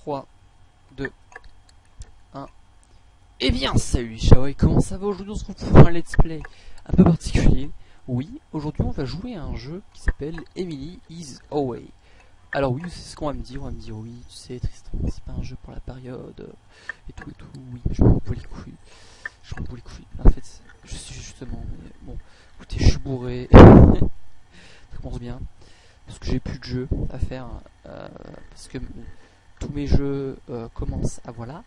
3, 2, 1. Eh bien, salut Shaoi, comment ça va Aujourd'hui, on se retrouve pour un let's play un peu particulier. Oui, aujourd'hui, on va jouer à un jeu qui s'appelle Emily is Away. Alors oui, c'est ce qu'on va me dire, on va me dire oui, tu sais Tristan, c'est pas un jeu pour la période, et tout et tout, oui, je m'en bats les couilles. Je m'en bats les couilles. En fait, je suis justement, mais bon, écoutez, je suis bourré. ça commence bien. Parce que j'ai plus de jeux à faire. euh, parce que tous mes jeux euh, commencent à voilà.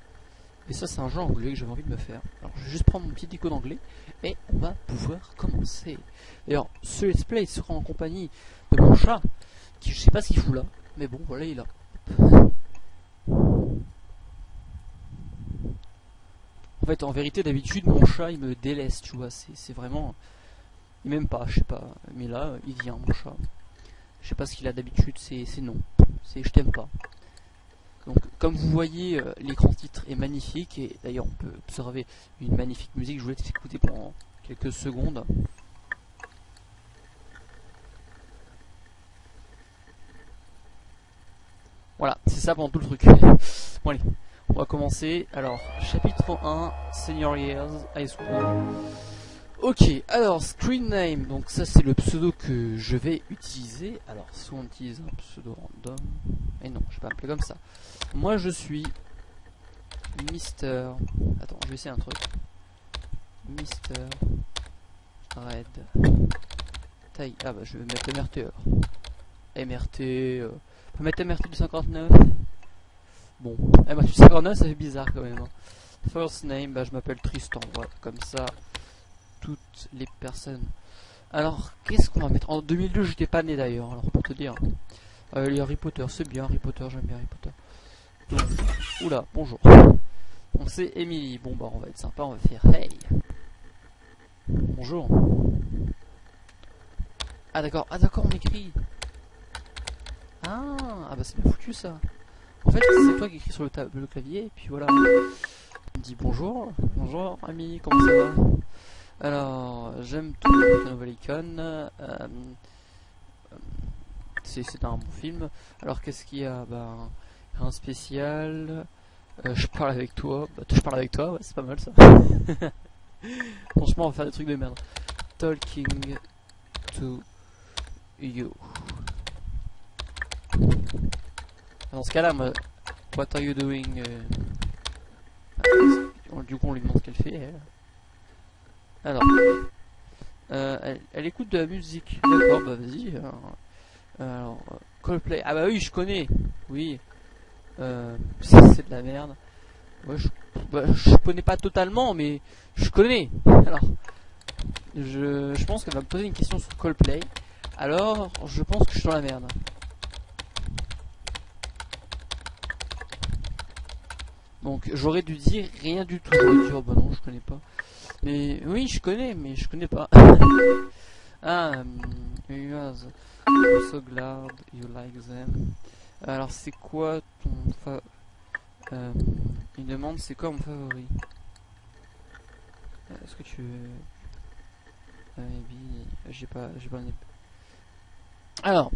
Et ça, c'est un jeu anglais que j'avais envie de me faire. Alors, je vais juste prendre mon petit icône d'anglais et on va pouvoir commencer. D'ailleurs, ce let's play sera en compagnie de mon chat, qui je sais pas ce qu'il fout là, mais bon, voilà, il est là. En fait, en vérité, d'habitude, mon chat, il me délaisse, tu vois. C'est vraiment. Il m'aime pas, je sais pas. Mais là, il vient, mon chat. Je sais pas ce qu'il a d'habitude, c'est non. C'est je t'aime pas. Donc, comme vous voyez, euh, l'écran titre est magnifique et d'ailleurs, on peut observer une magnifique musique. Je voulais t'écouter pendant quelques secondes. Voilà, c'est ça pendant tout le truc. Bon, allez, on va commencer. Alors, chapitre 1, Senior Years, High School. Ok, alors screen name, donc ça c'est le pseudo que je vais utiliser. Alors, soit on utilise un pseudo random, et non, je vais pas m'appeler comme ça. Moi je suis Mister. Attends, je vais essayer un truc. Mister Red. Taille. Ah bah je vais mettre MRT alors. MRT. Euh... On peut mettre MRT du 59. Bon, eh bah, du 59 ça fait bizarre quand même. hein. First name, bah je m'appelle Tristan, voilà, comme ça les personnes. Alors, qu'est-ce qu'on va mettre? En 2002, j'étais pas né d'ailleurs, alors pour te dire. Euh, les Harry Potter, c'est bien Harry Potter, j'aime bien Harry Potter. Oula, bonjour. On sait Emily. Bon, bah, on va être sympa, on va faire hey. Bonjour. Ah, d'accord, ah, d'accord, on écrit. Ah, ah bah, c'est bien foutu ça. En fait, c'est toi qui écris sur le, le clavier, et puis voilà. On dit bonjour. Bonjour, ami, comment ça va? Alors, j'aime tout la nouvelle icône. euh, c'est un bon film. Alors, qu'est-ce qu'il y a? Ben, un spécial. euh, je parle avec toi. Bah, je parle avec toi, ouais, c'est pas mal ça. Franchement, on va faire des trucs de merde. Talking to you. Dans ce cas-là, what are you doing euh, Du coup, on lui demande ce qu'elle fait. Elle. Alors, euh, elle, écoute de la musique. D'accord, bah vas-y. Alors, alors, Coldplay. Ah bah oui, je connais. Oui. Euh, c'est de la merde. Bah, je connais pas totalement, mais je connais. Alors, je, je pense qu'elle va me poser une question sur Coldplay. Alors, je pense que je suis dans la merde. Donc, j'aurais dû dire rien du tout. J'aurais dû dire, oh, bah non, je connais pas. Oui, je connais, mais je connais pas. ah, um, you I'm so glad you like them. Alors, c'est quoi ton fa... Euh, il demande c'est quoi mon favori? Euh, Est-ce que tu veux... Euh. J'ai pas... J'ai pas... Alors...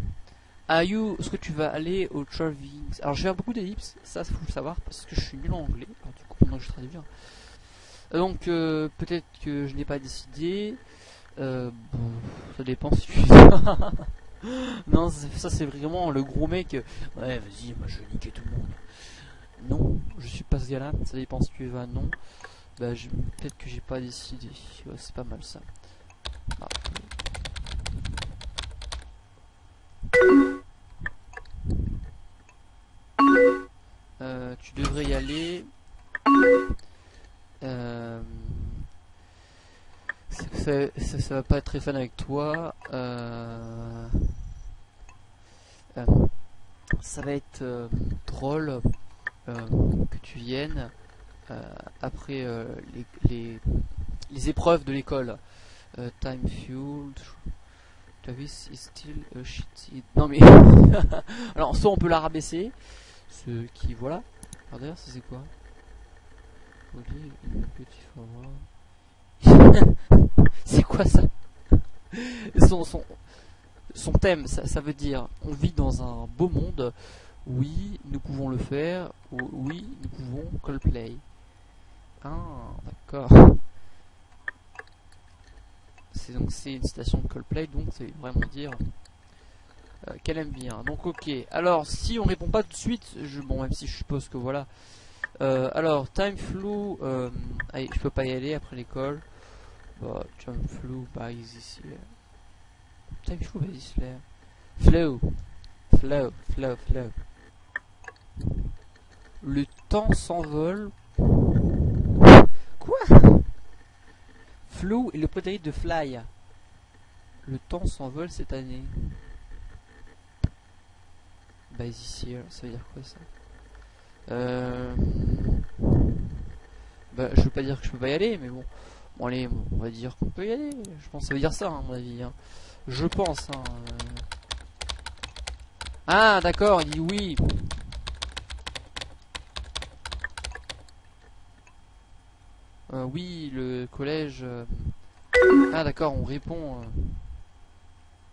Are you... Est-ce que tu vas aller au Travelling Alors, je vais beaucoup d'ellipses, ça faut le savoir, parce que je suis nul en anglais. Du coup, maintenant que je traduis... Donc euh, peut-être que je n'ai pas décidé. Euh, ça dépend si tu Non, ça c'est vraiment le gros mec. Ouais, vas-y, moi je vais niquer tout le monde. Non, je suis pas ce gars-là. Ça dépend si tu vas. Non. Bah, peut-être que j'ai pas décidé. Ouais, c'est pas mal ça. Ah. Euh, tu devrais y aller. Euh, ça, va pas être très fun avec toi. Euh, euh, ça va être euh, drôle que tu viennes après les, les, épreuves de l'école. Time fueled. Travis is still a shitty. Non mais. Alors, soit on peut la rabaisser. Ce qui. Voilà. Alors d'ailleurs, c'est quoi? C'est quoi ça son, son, thème, ça, veut dire on vit dans un beau monde Oui, nous pouvons le faire. Oui, nous pouvons Coldplay. Ah, d'accord. C'est donc c'est une citation de Coldplay, donc c'est vraiment dire euh, qu'elle aime bien. Donc ok. Alors si on répond pas tout de suite, je, bon même si je suppose que voilà. Euh, alors time flew, euh, je peux pas y aller après l'école. Bah, time flew by this year. Time flew by this year. Flow, flow, flow, flow. Le temps s'envole. Quoi? Flow est le prototype de Fly. Le temps s'envole cette année. Bah ici, ça veut dire quoi ça? Euh... Bah je veux pas dire que je peux pas y aller, mais bon. Bon allez, on va dire qu'on peut y aller. Je pense que ça veut dire ça, hein, à mon avis. Hein. Je pense. Hein. Ah d'accord, il dit oui. Euh, oui, le collège. Euh, ah d'accord, on répond.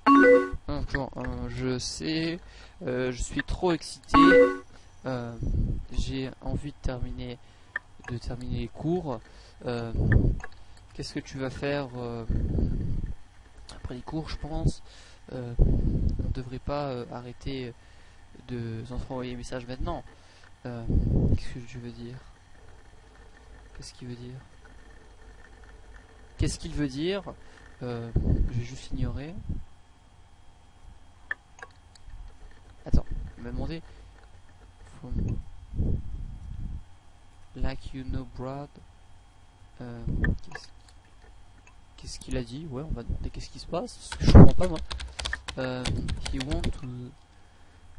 Euh... euh je sais, je suis trop excité. J'ai envie de terminer, de terminer les cours. Qu'est-ce que tu vas faire après les cours, je pense On ne devrait pas arrêter de s'envoyer des messages maintenant. Qu'est-ce que tu veux dire? Qu'est-ce qu'il veut dire? Qu'est-ce qu'il veut dire? Euh, Je vais juste ignorer. Attends, il m'a demandé. like you know Brad. Euh, qu'est-ce qu'il a dit Ouais, on va demander qu'est-ce qui se passe. je comprends pas moi. Euh, he want.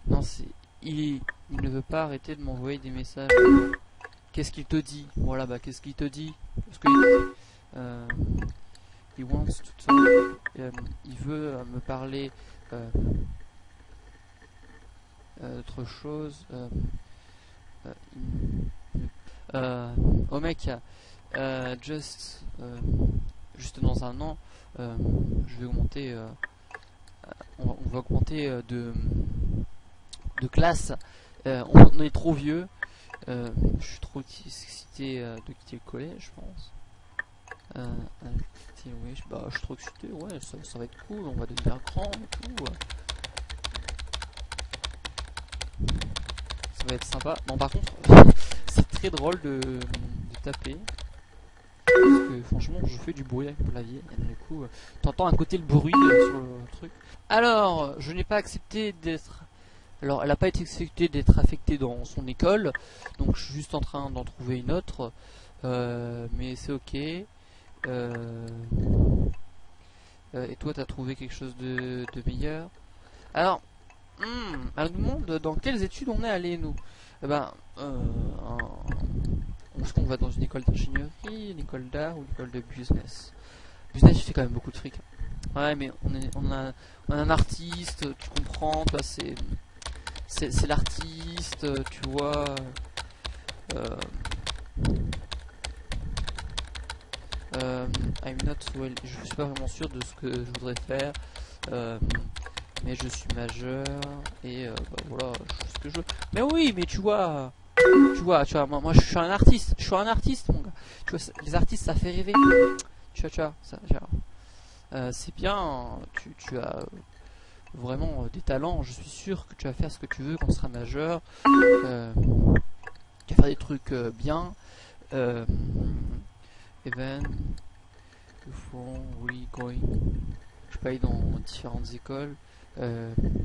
Non, c'est. Il, il ne veut pas arrêter de m'envoyer des messages. Qu'est-ce qu'il te dit Voilà, bah qu'est-ce qu'il te dit Parce que euh, he wants to euh, il veut euh, me parler euh, d'autre chose. oh mec, just, juste dans un an, je vais augmenter, on va, on, va, augmenter de de classe. on est trop vieux. Euh, je suis trop excité euh, de quitter le collège, je pense. Euh, oui, je, bah, je suis trop excité, ouais, ça, va être cool, on va devenir grand et tout. Ça va être sympa. Bon, par contre, c'est très drôle de, taper. Parce que franchement, je fais du bruit avec mon clavier. Et du coup, t'entends à côté le bruit sur le truc. Alors, je n'ai pas accepté d'être alors, elle n'a pas été acceptée d'être affectée dans son école, donc je suis juste en train d'en trouver une autre, euh, mais c'est ok. Euh, euh, et toi, t'as trouvé quelque chose de, meilleur? Alors, hmm, elle nous demande dans quelles études on est allé, nous? Eh ben, est-ce qu'on va dans une école d'ingénierie, une école d'art ou une école de business Business, tu fais quand même beaucoup de fric. Ouais, mais on, est, on, a, on a un artiste, tu comprends, toi, c'est c'est l'artiste, tu vois. Euh, euh, I'm not well. Je suis pas vraiment sûr de ce que je voudrais faire. Euh, mais je suis majeur et euh, bah, voilà, je ce que je veux. Mais oui, mais tu vois, tu vois, tu vois, moi, moi je suis un artiste, je suis un artiste, mon gars. Tu vois, les artistes ça fait rêver. Tu vois, tu vois, euh, c'est bien. Tu, tu as vraiment euh, des talents. Je suis sûr que tu vas faire ce que tu veux quand tu seras majeur. Euh, tu vas faire des trucs bien. Even font we going. Je aller dans différentes écoles.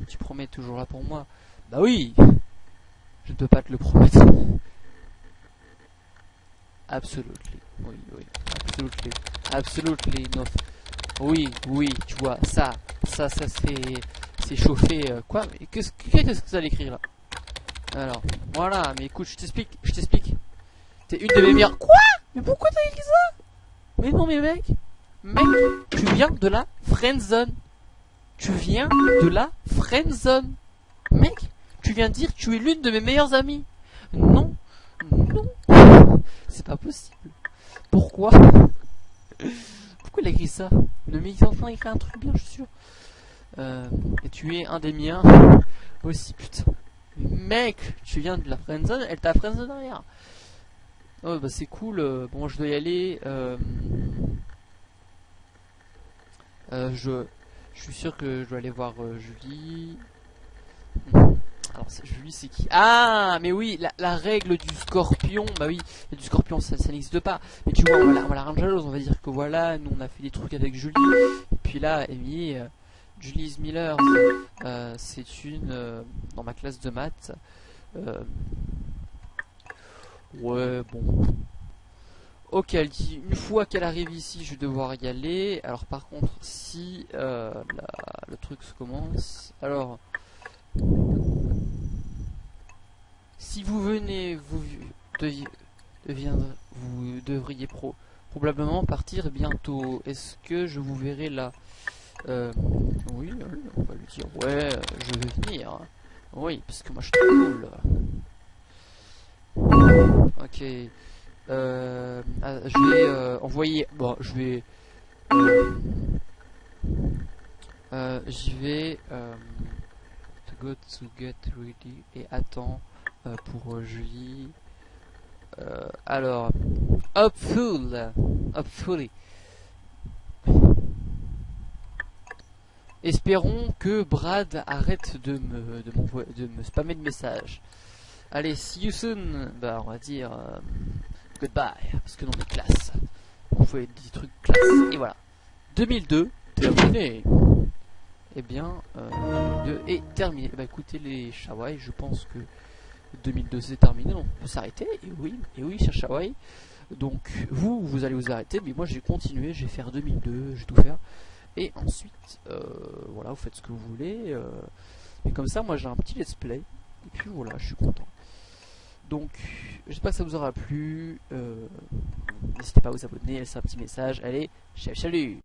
tu promets toujours là pour moi. Bah oui Je ne peux pas te le promettre. Absolutely. Oui, oui. Absolutely. Absolutely. Oui, oui, tu vois, ça, ça, ça c'est chauffé. Euh, quoi Qu'est-ce que ça l'écrire là? Alors, voilà, mais écoute, je t'explique, je t'explique. T'es une de mes meilleures. Quoi? Mais pourquoi t'as écrit ça? Mais non, mais mec, mec, tu viens de la friendzone. Tu viens de la friendzone. Mec, tu viens de dire que tu es l'une de mes meilleures amies. Non, non, c'est pas possible. Pourquoi? Pourquoi il a écrit ça? Le mec est en train d'écrire un truc bien, je suis sûr. Euh, et tu es un des miens aussi, putain. mec, tu viens de la friendzone, elle t'a friendzone derrière. Oh bah c'est cool, euh, bon je dois y aller. Euh, je suis sûr que je dois aller voir Julie. Alors c'est qui? Ah mais oui, la, règle du scorpion, bah oui, du scorpion ça, n'existe pas. Mais tu vois, on va, la, rendre jalouse, on va dire que voilà, nous on a fait des trucs avec Julie. Et puis là, Amy, Julie Miller, c'est une dans ma classe de maths. Ouais, bon. Ok, elle dit une fois qu'elle arrive ici, je vais devoir y aller. Alors par contre, si euh, le truc se commence, alors si vous venez, vous vous devriez pro probablement partir bientôt. Est-ce que je vous verrai là? Euh, Oui, on va lui dire ouais, je vais venir. Oui, parce que moi je suis cool. Ok. Euh, ah, je vais euh, envoyer. Bon, je vais. Euh, euh J'y vais. Euh, to go to get ready et attends pour Julie. alors, hopeful, hopefully. Espérons que Brad arrête de me, de, me spammer de messages. Allez, see you soon. Bah, on va dire euh, goodbye, parce que dans les classes, on fait des trucs classe. Et voilà. 2002, terminé. Eh bien, euh, 2002 est terminé. Bah écoutez les Shawai, je pense que 2002 c'est terminé, on peut s'arrêter. Et oui, et oui, cher Shawai. Donc vous, vous allez vous arrêter, mais moi j'ai continué, j'ai fait 2002, j'ai tout faire. Et ensuite, euh, voilà, vous faites ce que vous voulez. Euh, et comme ça, moi j'ai un petit let's play. Et puis voilà, je suis content. Donc, j'espère que ça vous aura plu. Euh, n'hésitez pas à vous abonner, laisser un petit message. Allez, salut